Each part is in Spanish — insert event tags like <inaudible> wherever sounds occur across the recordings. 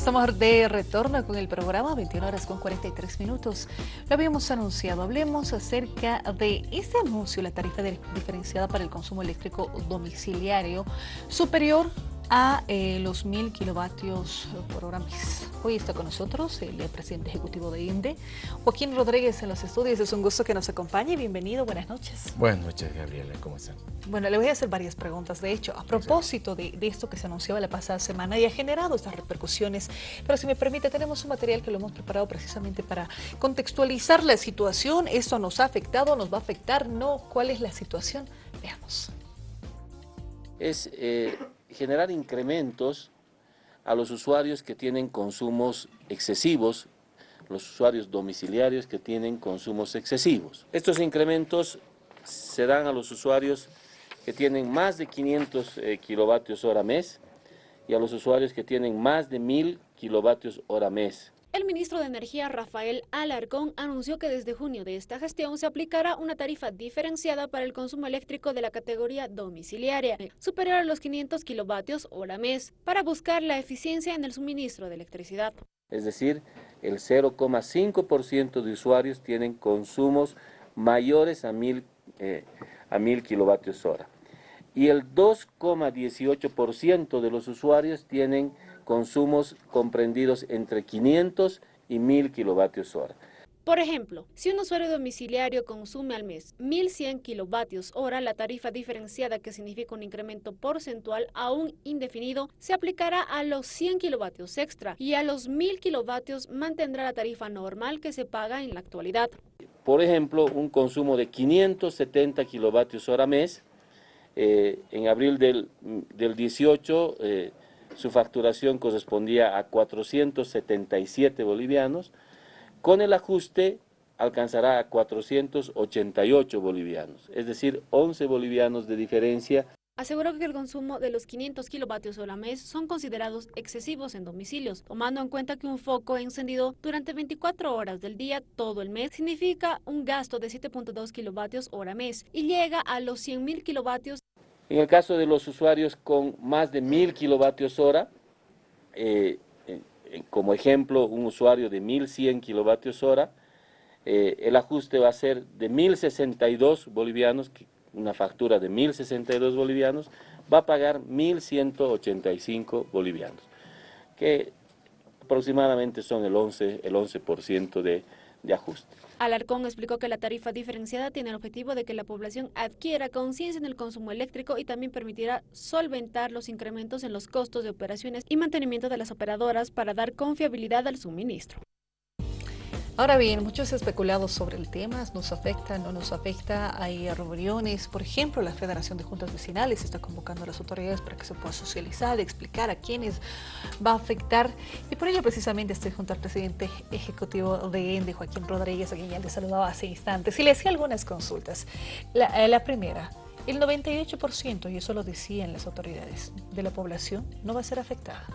Estamos de retorno con el programa, 21 horas con 43 minutos. Lo habíamos anunciado, hablemos acerca de este anuncio, la tarifa diferenciada para el consumo eléctrico domiciliario superior a eh, los mil kilovatios por hora mes. Hoy está con nosotros el presidente ejecutivo de INDE, Joaquín Rodríguez en los estudios. Es un gusto que nos acompañe. Bienvenido, buenas noches. Buenas noches, Gabriela. ¿Cómo están? Bueno, le voy a hacer varias preguntas. De hecho, a propósito de, esto que se anunciaba la pasada semana y ha generado estas repercusiones, pero si me permite, tenemos un material que lo hemos preparado precisamente para contextualizar la situación. ¿Esto nos ha afectado? ¿Nos va a afectar? ¿No? ¿Cuál es la situación? Veamos. Es... Eh generar incrementos a los usuarios que tienen consumos excesivos, los usuarios domiciliarios que tienen consumos excesivos. Estos incrementos se dan a los usuarios que tienen más de 500 eh, kilovatios hora mes y a los usuarios que tienen más de 1000 kilovatios hora mes. El ministro de Energía, Rafael Alarcón, anunció que desde junio de esta gestión se aplicará una tarifa diferenciada para el consumo eléctrico de la categoría domiciliaria, superior a los 500 kilovatios hora mes, para buscar la eficiencia en el suministro de electricidad. Es decir, el 0,5% de usuarios tienen consumos mayores a 1000 eh, a 1000 kilovatios hora. Y el 2,18% de los usuarios tienen consumos comprendidos entre 500 y 1000 kilovatios hora. Por ejemplo, si un usuario domiciliario consume al mes 1.100 kilovatios hora, la tarifa diferenciada, que significa un incremento porcentual aún indefinido, se aplicará a los 100 kilovatios extra y a los 1.000 kilovatios mantendrá la tarifa normal que se paga en la actualidad. Por ejemplo, un consumo de 570 kilovatios hora mes, eh, en abril del, del 18 su facturación correspondía a 477 bolivianos, con el ajuste alcanzará a 488 bolivianos, es decir, 11 bolivianos de diferencia. Aseguró que el consumo de los 500 kilovatios hora mes son considerados excesivos en domicilios, tomando en cuenta que un foco encendido durante 24 horas del día todo el mes significa un gasto de 7.2 kilovatios hora mes y llega a los 100.000 kilovatios en el caso de los usuarios con más de 1000 kilovatios hora, eh, como ejemplo un usuario de 1100 kilovatios hora, eh, el ajuste va a ser de 1062 bolivianos, una factura de 1062 bolivianos, va a pagar 1185 bolivianos, que aproximadamente son el 11%, el 11 de, de ajuste. Alarcón explicó que la tarifa diferenciada tiene el objetivo de que la población adquiera conciencia en el consumo eléctrico y también permitirá solventar los incrementos en los costos de operaciones y mantenimiento de las operadoras para dar confiabilidad al suministro. Ahora bien, muchos especulados sobre el tema, ¿nos afecta, no nos afecta? Hay reuniones, por ejemplo, la Federación de Juntas Vecinales está convocando a las autoridades para que se pueda socializar, explicar a quiénes va a afectar. Y por ello precisamente estoy junto al presidente ejecutivo de ENDE, Joaquín Rodríguez, a quien ya le saludaba hace instantes, y le hacía algunas consultas. La, eh, la primera, el 98%, y eso lo decían las autoridades, de la población no va a ser afectada.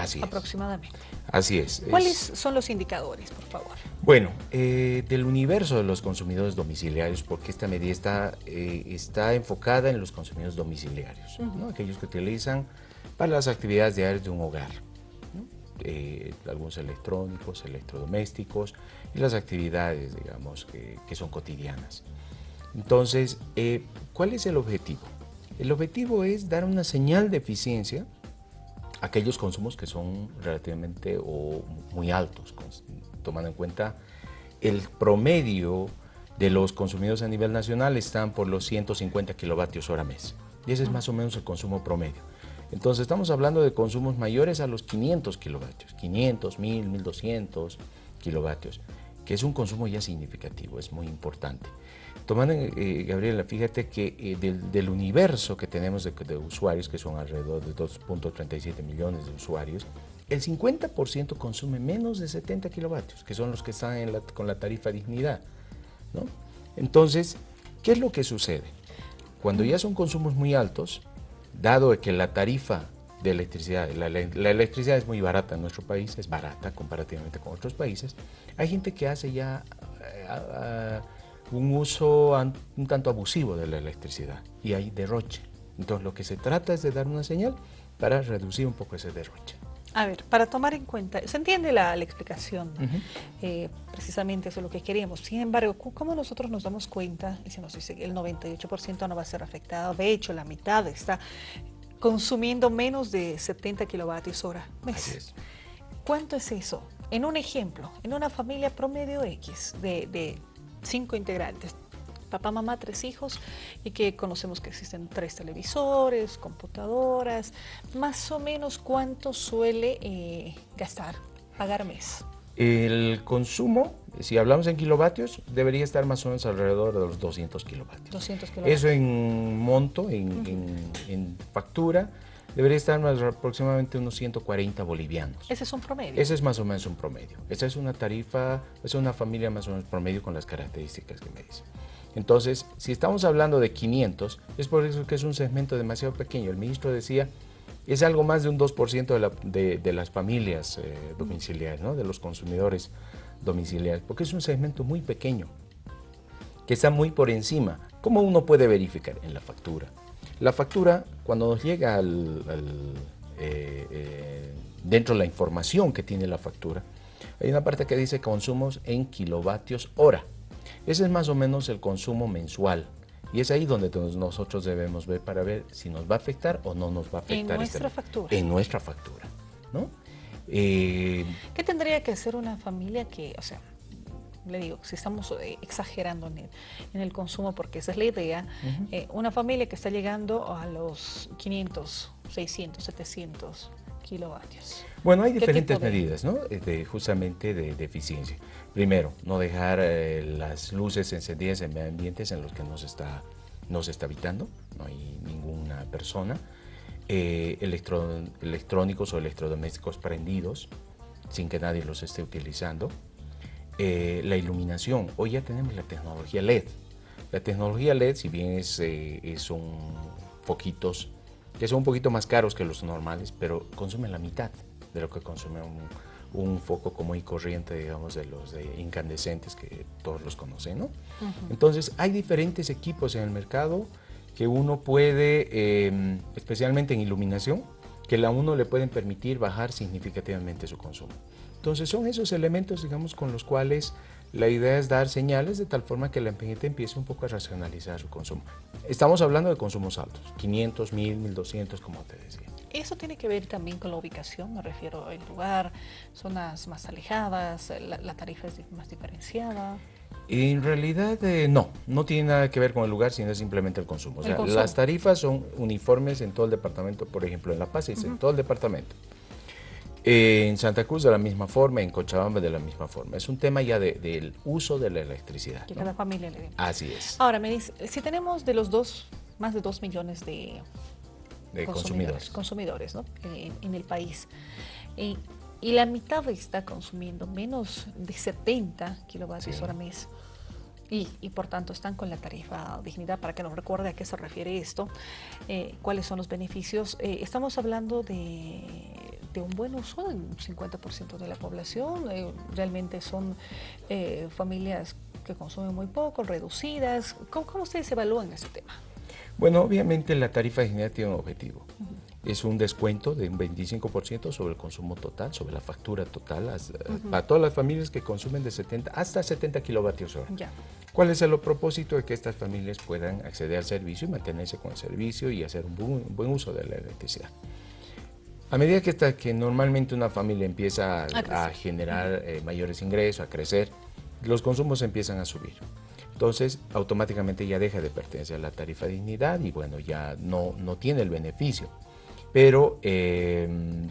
Así aproximadamente. Así es. ¿Cuáles son los indicadores, por favor? Bueno, eh, del universo de los consumidores domiciliarios, porque esta medida está, eh, está enfocada en los consumidores domiciliarios, aquellos que utilizan para las actividades diarias de un hogar, eh, algunos electrónicos, electrodomésticos y las actividades, digamos, que son cotidianas. Entonces, ¿cuál es el objetivo? El objetivo es dar una señal de eficiencia aquellos consumos que son relativamente o muy altos, tomando en cuenta el promedio de los consumidos a nivel nacional están por los 150 kilovatios hora mes. Y ese es más o menos el consumo promedio. Entonces estamos hablando de consumos mayores a los 500 kilovatios, 500, 1000, 1200 kilovatios, que es un consumo ya significativo, es muy importante. Tomando, eh, Gabriela, fíjate que eh, del, universo que tenemos de, usuarios, que son alrededor de 2.37 millones de usuarios, el 50% consume menos de 70 kilovatios, que son los que están con la tarifa dignidad. ¿no? Entonces, ¿qué es lo que sucede? Cuando ya son consumos muy altos, dado que la tarifa de electricidad, la, electricidad es muy barata en nuestro país, es barata comparativamente con otros países, hay gente que hace ya... Eh, un uso un tanto abusivo de la electricidad y hay derroche. Entonces lo que se trata es de dar una señal para reducir un poco ese derroche. A ver, para tomar en cuenta, se entiende la, explicación, eh, precisamente eso es lo que queríamos. Sin embargo, ¿cómo nosotros nos damos cuenta? Y se nos dice que el 98% no va a ser afectado, de hecho la mitad está consumiendo menos de 70 kilovatios hora mes. ¿Cuánto es eso? En un ejemplo, en una familia promedio X de, de cinco integrantes, papá, mamá, tres hijos y que conocemos que existen tres televisores, computadoras, más o menos cuánto suele eh, gastar, pagar mes. El consumo, si hablamos en kilovatios, debería estar más o menos alrededor de los 200 kilovatios. 200 kilovatios. Eso en monto, en, factura, debería estar más aproximadamente unos 140 bolivianos. Ese es un promedio. Ese es más o menos un promedio. Esa es una tarifa, es una familia más o menos promedio con las características que me dicen. Entonces, si estamos hablando de 500, es por eso que es un segmento demasiado pequeño. El ministro decía, es algo más de un 2% de, las familias eh, domiciliarias, de los consumidores domiciliarios, porque es un segmento muy pequeño, que está muy por encima. ¿Cómo uno puede verificar? En la factura. La factura, cuando nos llega al, eh, eh, dentro de la información que tiene la factura, hay una parte que dice consumos en kilovatios hora. Ese es más o menos el consumo mensual. Y es ahí donde nosotros debemos ver para ver si nos va a afectar o no nos va a afectar. En nuestra este factura. En nuestra factura, ¿no? Eh, ¿Qué tendría que hacer una familia que, o sea, le digo, si estamos eh, exagerando en el, consumo, porque esa es la idea, eh, una familia que está llegando a los 500, 600, 700 kilovatios. Bueno, hay diferentes medidas, ¿no? justamente de eficiencia. Primero, no dejar eh, las luces encendidas en ambientes en los que no se está, no se está habitando, no hay ninguna persona. Eh, electrónicos o electrodomésticos prendidos sin que nadie los esté utilizando. Eh, la iluminación, hoy ya tenemos la tecnología LED. La tecnología LED, si bien es, son foquitos que son un poquito más caros que los normales, pero consumen la mitad de lo que consume un, un foco común y corriente, digamos, de los de incandescentes que todos los conocen, ¿no? Entonces, hay diferentes equipos en el mercado que uno puede, em, especialmente en iluminación, que a uno le pueden permitir bajar significativamente su consumo. Entonces, son esos elementos, digamos, con los cuales la idea es dar señales de tal forma que la gente empiece un poco a racionalizar su consumo. Estamos hablando de consumos altos, 500, 1000, 1200, como te decía. Eso tiene que ver también con la ubicación, me refiero al lugar, zonas más alejadas, la, tarifa es más diferenciada. En realidad eh, no, no tiene nada que ver con el lugar, sino simplemente el consumo. O sea, las tarifas son uniformes en todo el departamento, por ejemplo, en La Paz es en todo el departamento. en Santa Cruz de la misma forma, en Cochabamba de la misma forma. Es un tema ya del uso de la electricidad. Que cada familia le Así es. Ahora, me dice, si tenemos de los dos, más de dos millones de de consumidores, consumidores, ¿no? en, el país. y la mitad está consumiendo menos de 70 kilovatios hora mes. Y, y, por tanto están con la tarifa dignidad para que nos recuerde a qué se refiere esto, eh, cuáles son los beneficios. Eh, estamos hablando de, de, un buen uso un 50% de la población, eh, realmente son familias que consumen muy poco, reducidas. ¿Cómo, ¿Cómo, ustedes evalúan ese tema? Bueno, obviamente la tarifa de dignidad tiene un objetivo. Es un descuento de un 25% sobre el consumo total, sobre la factura total, para todas las familias que consumen de 70 hasta 70 kilovatios hora. ¿Cuál es el propósito de que estas familias puedan acceder al servicio y mantenerse con el servicio y hacer un buen, uso de la electricidad? A medida que, está, que normalmente una familia empieza a, generar eh, mayores ingresos, a crecer, los consumos empiezan a subir entonces automáticamente ya deja de pertenecer a la tarifa de dignidad y bueno, ya no, no tiene el beneficio. Pero em,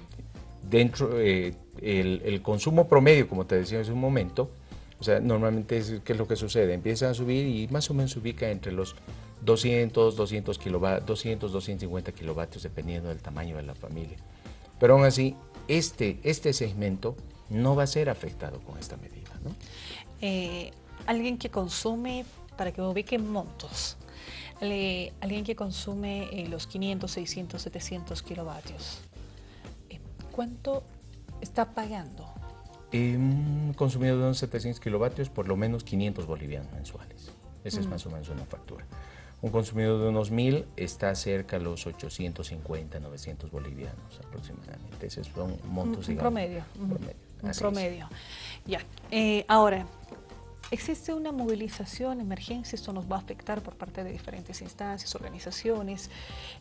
dentro, eh, el, consumo promedio, como te decía hace un momento, o sea, normalmente, es, ¿qué es lo que sucede? Empieza a subir y más o menos se ubica entre los 200, 200, 200, 250 kilovatios, dependiendo del tamaño de la familia. Pero aún así, este, este segmento no va a ser afectado con esta medida. ¿no? Eh, alguien que consume, para que me ubiquen montos, alguien que consume eh, los 500, 600, 700 kilovatios, eh, ¿cuánto está pagando? Un consumidor de unos 700 kilovatios, por lo menos 500 bolivianos mensuales. Esa es más o menos una factura. Un consumidor de unos 1.000 está cerca de los 850, 900 bolivianos aproximadamente. Esos son montos, un, digamos, promedio. promedio. Un Así promedio. Ya. Eh, ahora, ¿existe una movilización, emergencia? Esto nos va a afectar por parte de diferentes instancias, organizaciones.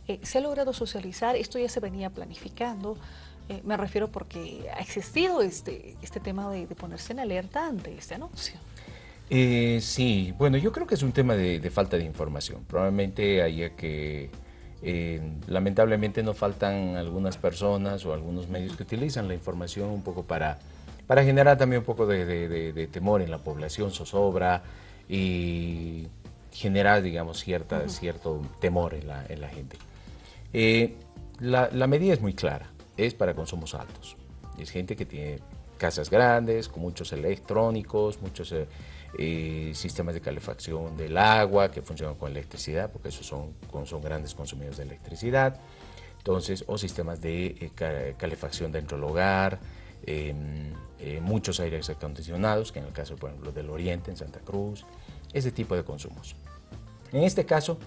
Eh, ¿Se ha logrado socializar? Esto ya se venía planificando. Eh, me refiero porque ha existido este, este tema de, de ponerse en alerta ante este anuncio. Eh, sí, bueno, yo creo que es un tema de, de falta de información. Probablemente haya que, eh, lamentablemente no faltan algunas personas o algunos medios que utilizan la información un poco para, para generar también un poco de, de, de temor en la población, zozobra y generar, digamos, cierta, uh -huh. cierto temor en la, en la gente. Eh, la, la medida es muy clara, es para consumos altos. Es gente que tiene casas grandes, con muchos electrónicos, muchos eh, eh, sistemas de calefacción del agua que funcionan con electricidad, porque esos son, son grandes consumidores de electricidad. Entonces, o sistemas de eh, calefacción dentro del hogar, em, muchos aires acondicionados, que en el caso, por ejemplo, del Oriente, en Santa Cruz, ese tipo de consumos. En este caso,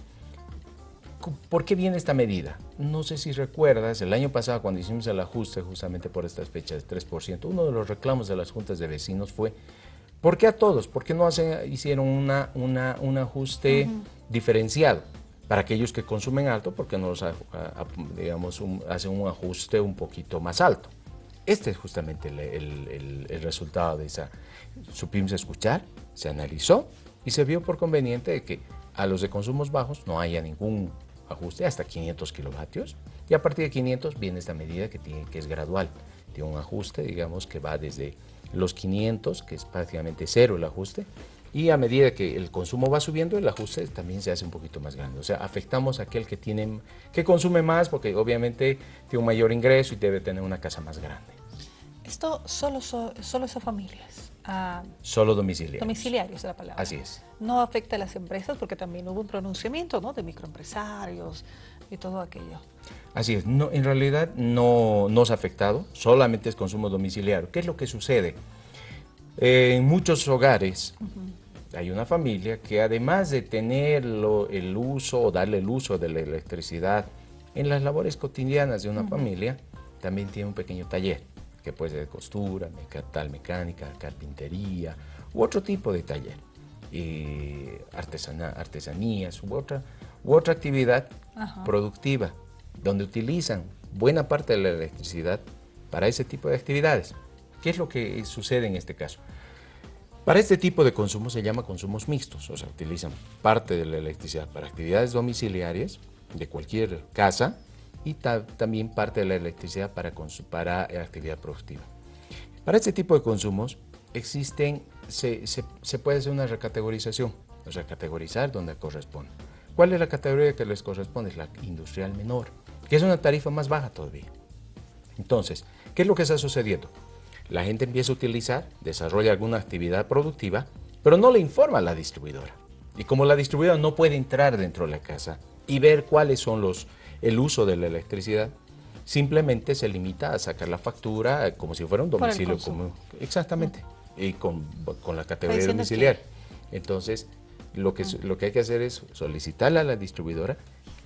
¿por qué viene esta medida? No sé si recuerdas, el año pasado cuando hicimos el ajuste justamente por estas fechas de 3%, uno de los reclamos de las juntas de vecinos fue ¿Por qué a todos? ¿Por qué no hacen, hicieron una, una, un ajuste uh -huh. diferenciado? Para aquellos que consumen alto, porque no los, digamos, un, hacen un ajuste un poquito más alto? Este es justamente el, el, el, el, resultado de esa. Supimos escuchar, se analizó y se vio por conveniente de que a los de consumos bajos no haya ningún ajuste hasta 500 kilovatios y a partir de 500 viene esta medida que, tiene, que es gradual. Tiene un ajuste, digamos, que va desde los 500, que es prácticamente cero el ajuste, y a medida que el consumo va subiendo, el ajuste también se hace un poquito más grande. O sea, afectamos a aquel que, tiene, que consume más porque obviamente tiene un mayor ingreso y debe tener una casa más grande. Esto solo, solo son familias. Ah, solo domiciliarios. Domiciliarios es la palabra. Así es. No afecta a las empresas porque también hubo un pronunciamiento ¿no? de microempresarios y todo aquello. Así es, no, en realidad no nos ha afectado, solamente es consumo domiciliario. ¿Qué es lo que sucede? Eh, en muchos hogares uh -huh. hay una familia que además de tener el uso o darle el uso de la electricidad en las labores cotidianas de una uh -huh. familia, también tiene un pequeño taller, que puede ser de costura, tal mecánica, carpintería u otro tipo de taller, artesana, artesanías u otra, u otra actividad productiva donde utilizan buena parte de la electricidad para ese tipo de actividades. ¿Qué es lo que sucede en este caso? Para este tipo de consumo se llama consumos mixtos, o sea, utilizan parte de la electricidad para actividades domiciliarias de cualquier casa y ta también parte de la electricidad para, para actividad productiva. Para este tipo de consumos existen, se, se, puede hacer una recategorización, o sea, categorizar donde corresponde. ¿Cuál es la categoría que les corresponde? Es la industrial menor, que es una tarifa más baja todavía. Entonces, ¿qué es lo que está sucediendo? La gente empieza a utilizar, desarrolla alguna actividad productiva, pero no le informa a la distribuidora. Y como la distribuidora no puede entrar dentro de la casa y ver cuáles son los, el uso de la electricidad, simplemente se limita a sacar la factura como si fuera un domicilio común. Exactamente, y con, con la categoría domiciliar. Entonces, lo que, lo que hay que hacer es solicitarle a la distribuidora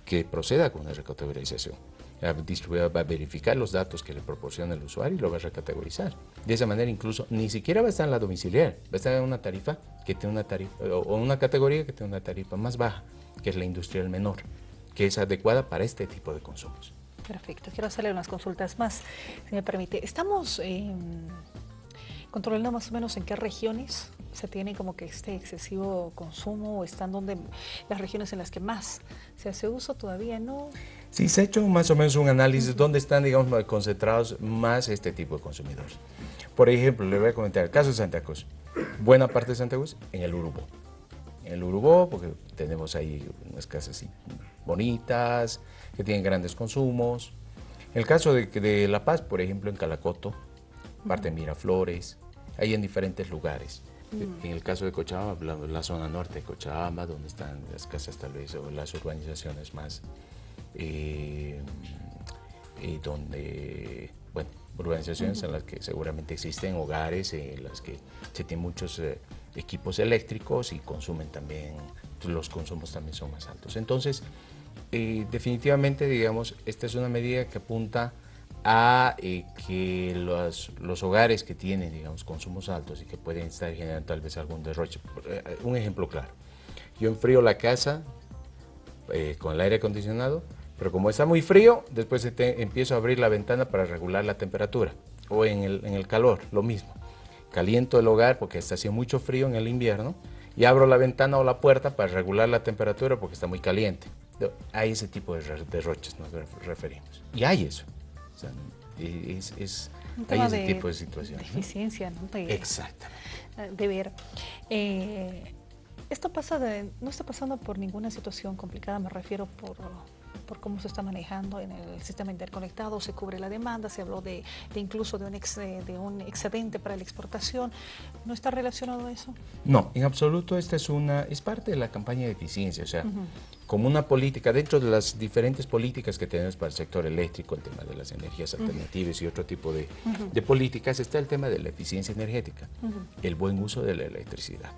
que proceda con una recategorización. La distribuidora va a verificar los datos que le proporciona el usuario y lo va a recategorizar. De esa manera incluso ni siquiera va a estar en la domiciliar, va a estar en una tarifa que tiene una tarifa o una categoría que tiene una tarifa más baja, que es la industrial menor, que es adecuada para este tipo de consumos. Perfecto, quiero hacerle unas consultas más, si me permite. Estamos eh, controlando más o menos en qué regiones se tiene como que este excesivo consumo o están donde las regiones en las que más se hace uso todavía no sí se ha hecho más o menos un análisis uh -huh. dónde están digamos concentrados más este tipo de consumidores por ejemplo le voy a comentar el caso de Santa Cruz buena parte de Santa Cruz en el Urubó en el Urubó porque tenemos ahí unas casas así bonitas que tienen grandes consumos el caso de, de La Paz por ejemplo en Calacoto parte de Miraflores hay en diferentes lugares en el caso de Cochabamba, la, la, zona norte de Cochabamba, donde están las casas tal vez, o las urbanizaciones más, eh, eh, donde, bueno, urbanizaciones uh -huh. en las que seguramente existen hogares, en las que se tienen muchos eh, equipos eléctricos y consumen también los consumos también son más altos. Entonces, eh, definitivamente, digamos, esta es una medida que apunta a eh, que los, hogares que tienen, digamos, consumos altos y que pueden estar generando tal vez algún derroche. Eh, un ejemplo claro, yo enfrío la casa con el aire acondicionado, pero como está muy frío, después empiezo a abrir la ventana para regular la temperatura, o en el, en el calor, lo mismo. Caliento el hogar porque está haciendo mucho frío en el invierno, y abro la ventana o la puerta para regular la temperatura porque está muy caliente. A ese tipo de derroches nos referimos. Y hay eso. es, es hay ese tipo de situaciones. De eficiencia, ¿no? De, Exactamente. De ver. Eh, esto pasa de, no está pasando por ninguna situación complicada, me refiero por por cómo se está manejando en el sistema interconectado, se cubre la demanda, se habló de, incluso de un, de un excedente para la exportación. ¿No está relacionado a eso? No, en absoluto esta es una, es parte de la campaña de eficiencia, o sea, como una política, dentro de las diferentes políticas que tenemos para el sector eléctrico, el tema de las energías alternativas y otro tipo de, de, políticas, está el tema de la eficiencia energética, el buen uso de la electricidad.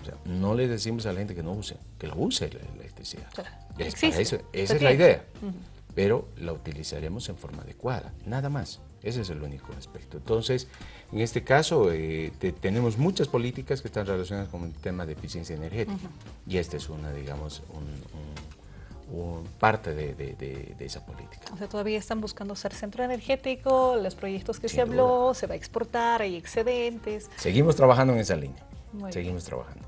O sea, no le decimos a la gente que no use, que lo use la electricidad. esa es la idea. Pero la utilizaremos en forma adecuada, nada más. Ese es el único aspecto. Entonces, en este caso, eh, tenemos muchas políticas que están relacionadas con el tema de eficiencia energética. Y esta es una, digamos, un, parte de, esa política. O sea, todavía están buscando ser centro energético, los proyectos que se habló, se va a exportar, hay excedentes. Seguimos trabajando en esa línea. Seguimos trabajando.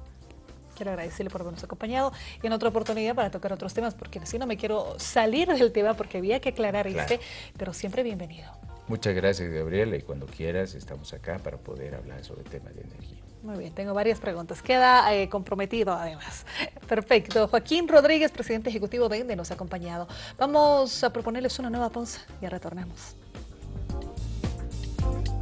Quiero agradecerle por habernos acompañado y en otra oportunidad para tocar otros temas, porque así no me quiero salir del tema porque había que aclarar este, pero siempre bienvenido. Muchas gracias, Gabriela, y cuando quieras estamos acá para poder hablar sobre el tema de energía. Muy bien, tengo varias preguntas. Queda eh, comprometido además. <laughs> Perfecto. Joaquín Rodríguez, presidente ejecutivo de ENDE, nos ha acompañado. Vamos a proponerles una nueva pausa y retornamos.